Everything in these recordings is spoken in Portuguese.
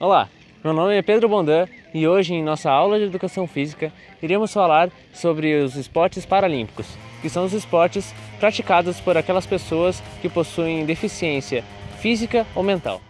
Olá, meu nome é Pedro Bondan e hoje em nossa aula de Educação Física iremos falar sobre os esportes paralímpicos, que são os esportes praticados por aquelas pessoas que possuem deficiência física ou mental.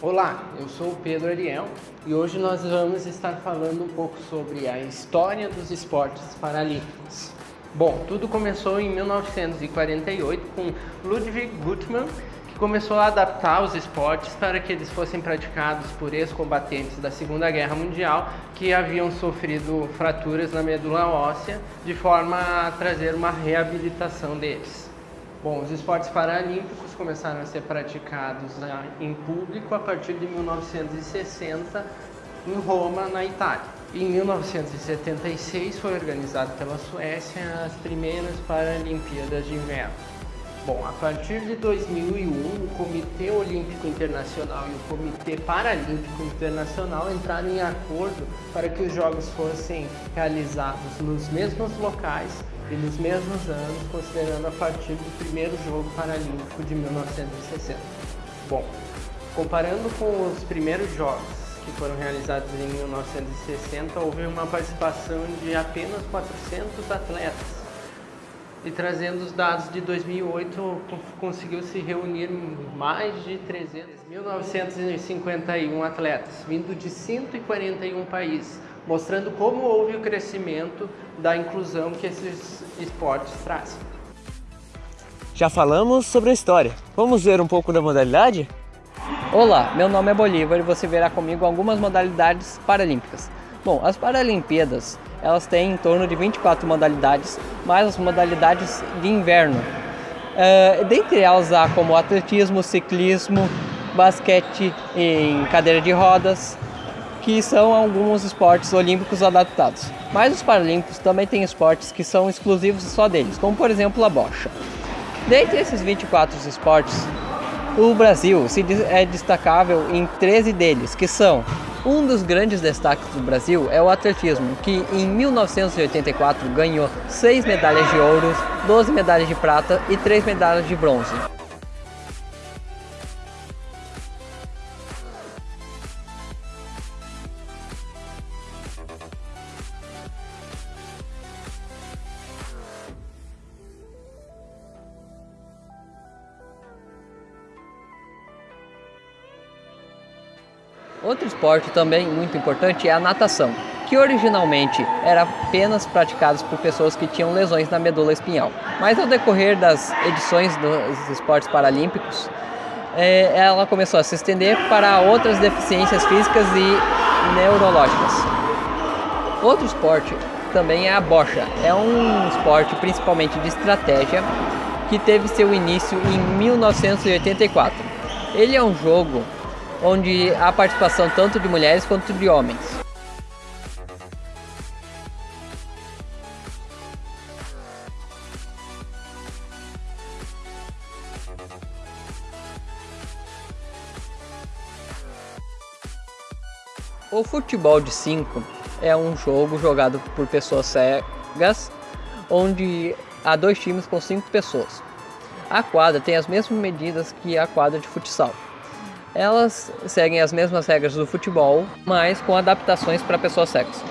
Olá, eu sou o Pedro Ariel e hoje nós vamos estar falando um pouco sobre a história dos esportes paralímpicos. Bom, tudo começou em 1948 com Ludwig Guttmann, que começou a adaptar os esportes para que eles fossem praticados por ex-combatentes da Segunda Guerra Mundial que haviam sofrido fraturas na medula óssea, de forma a trazer uma reabilitação deles. Bom, os esportes paralímpicos começaram a ser praticados né, em público a partir de 1960 em Roma, na Itália. Em 1976 foi organizado pela Suécia as primeiras Paralimpíadas de Inverno. Bom, a partir de 2001, o Comitê Olímpico Internacional e o Comitê Paralímpico Internacional entraram em acordo para que os Jogos fossem realizados nos mesmos locais e nos mesmos anos, considerando a partir do primeiro jogo paralímpico de 1960. Bom, comparando com os primeiros jogos que foram realizados em 1960, houve uma participação de apenas 400 atletas. E trazendo os dados de 2008, conseguiu se reunir mais de 300, 1951 atletas, vindo de 141 países, mostrando como houve o crescimento da inclusão que esses esportes trazem. Já falamos sobre a história. Vamos ver um pouco da modalidade? Olá, meu nome é Bolívar e você verá comigo algumas modalidades paralímpicas. Bom, as Paralimpíadas, elas têm em torno de 24 modalidades, mais as modalidades de inverno. Uh, dentre elas há como atletismo, ciclismo, basquete em cadeira de rodas, que são alguns esportes olímpicos adaptados. Mas os paralímpicos também têm esportes que são exclusivos só deles, como por exemplo a bocha. Dentre esses 24 esportes, o Brasil se é destacável em 13 deles, que são um dos grandes destaques do Brasil é o atletismo, que em 1984 ganhou 6 medalhas de ouro, 12 medalhas de prata e 3 medalhas de bronze. Outro esporte também muito importante é a natação, que originalmente era apenas praticado por pessoas que tinham lesões na medula espinhal. Mas ao decorrer das edições dos esportes paralímpicos, é, ela começou a se estender para outras deficiências físicas e neurológicas. Outro esporte também é a bocha. É um esporte principalmente de estratégia que teve seu início em 1984. Ele é um jogo onde há participação tanto de mulheres quanto de homens. O futebol de 5 é um jogo jogado por pessoas cegas, onde há dois times com cinco pessoas. A quadra tem as mesmas medidas que a quadra de futsal elas seguem as mesmas regras do futebol, mas com adaptações para pessoas cegas.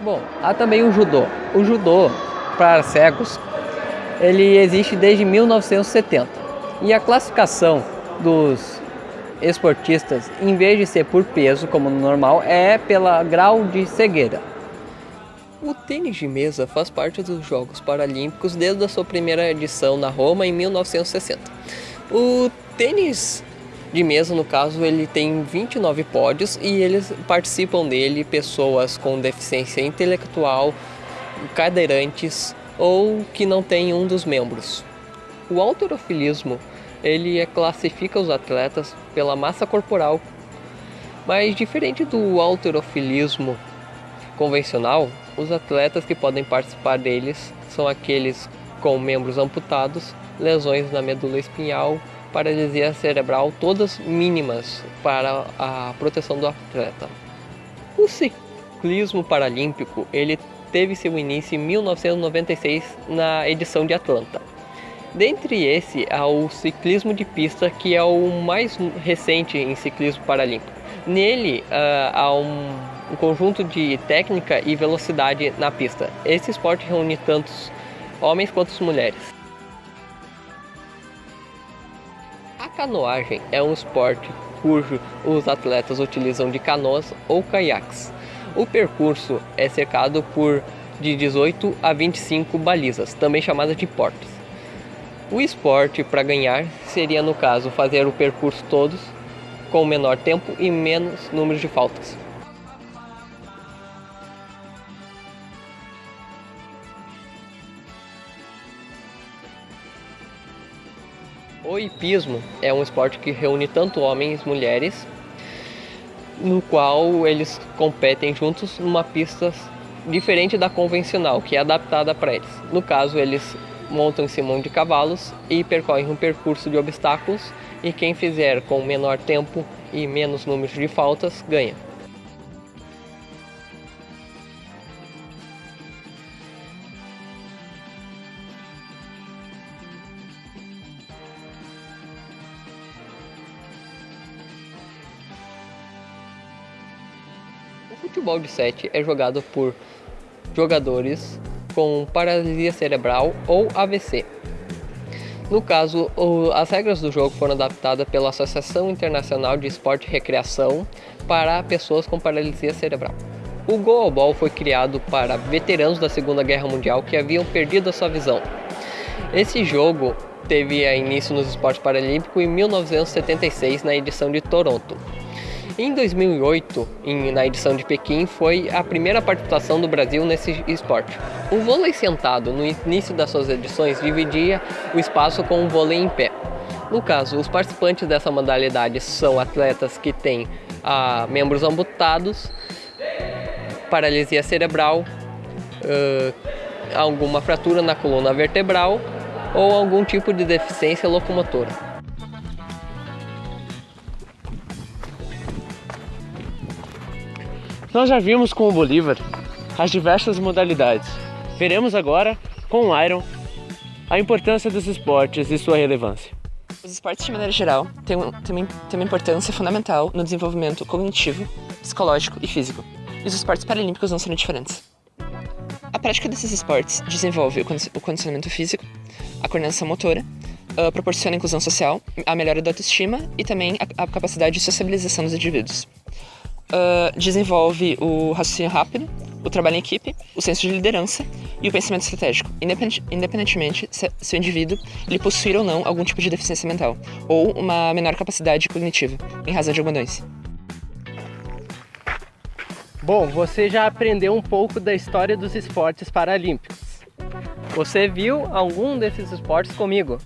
Bom, há também o judô. O judô para cegos, ele existe desde 1970. E a classificação dos esportistas, em vez de ser por peso, como no normal, é pela grau de cegueira. O tênis de mesa faz parte dos Jogos Paralímpicos desde a sua primeira edição na Roma em 1960. O tênis de mesa, no caso, ele tem 29 pódios e eles participam dele pessoas com deficiência intelectual, cadeirantes ou que não têm um dos membros. O alterofilismo, ele classifica os atletas pela massa corporal, mas diferente do alterofilismo convencional, os atletas que podem participar deles são aqueles com membros amputados, lesões na medula espinhal, paralisia cerebral, todas mínimas para a proteção do atleta. O ciclismo paralímpico ele teve seu início em 1996 na edição de Atlanta. Dentre esse, há o ciclismo de pista, que é o mais recente em ciclismo paralímpico. Nele uh, há um, um, conjunto de técnica e velocidade na pista. Esse esporte reúne tantos homens quanto mulheres. A canoagem é um esporte cujo os atletas utilizam de canoas ou caiaques. O percurso é cercado por de 18 a 25 balizas, também chamadas de portas. O esporte para ganhar seria, no caso, fazer o percurso todos com menor tempo e menos número de faltas. O hipismo é um esporte que reúne tanto homens e mulheres, no qual eles competem juntos numa pista diferente da convencional, que é adaptada para eles. No caso, eles montam em cima de cavalos e percorrem um percurso de obstáculos e quem fizer com menor tempo e menos número de faltas ganha. O futebol de 7 é jogado por jogadores com paralisia cerebral ou AVC. No caso, as regras do jogo foram adaptadas pela Associação Internacional de Esporte e Recreação para pessoas com paralisia cerebral. O goalball foi criado para veteranos da Segunda Guerra Mundial que haviam perdido a sua visão. Esse jogo teve início nos esportes paralímpicos em 1976 na edição de Toronto. Em 2008, em, na edição de Pequim, foi a primeira participação do Brasil nesse esporte. O vôlei sentado, no início das suas edições, dividia o espaço com o vôlei em pé. No caso, os participantes dessa modalidade são atletas que têm ah, membros amputados, paralisia cerebral, ah, alguma fratura na coluna vertebral ou algum tipo de deficiência locomotora. Nós já vimos com o Bolívar as diversas modalidades. Veremos agora com o Iron a importância dos esportes e sua relevância. Os esportes, de maneira geral, têm, têm, têm uma importância fundamental no desenvolvimento cognitivo, psicológico e físico. E os esportes paralímpicos não serão diferentes. A prática desses esportes desenvolve o condicionamento físico, a coordenação motora, uh, proporciona a inclusão social, a melhora da autoestima e também a, a capacidade de sociabilização dos indivíduos uh, desenvolve o raciocínio rápido, o trabalho em equipe, o senso de liderança e o pensamento estratégico, independentemente se, se o indivíduo ele possuir ou não algum tipo de deficiência mental ou uma menor capacidade cognitiva, em razão de alguma doença. Bom, você já aprendeu um pouco da história dos esportes paralímpicos. Você viu algum desses esportes comigo?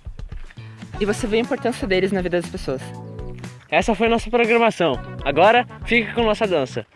E você vê a importância deles na vida das pessoas. Essa foi a nossa programação. Agora, fique com nossa dança.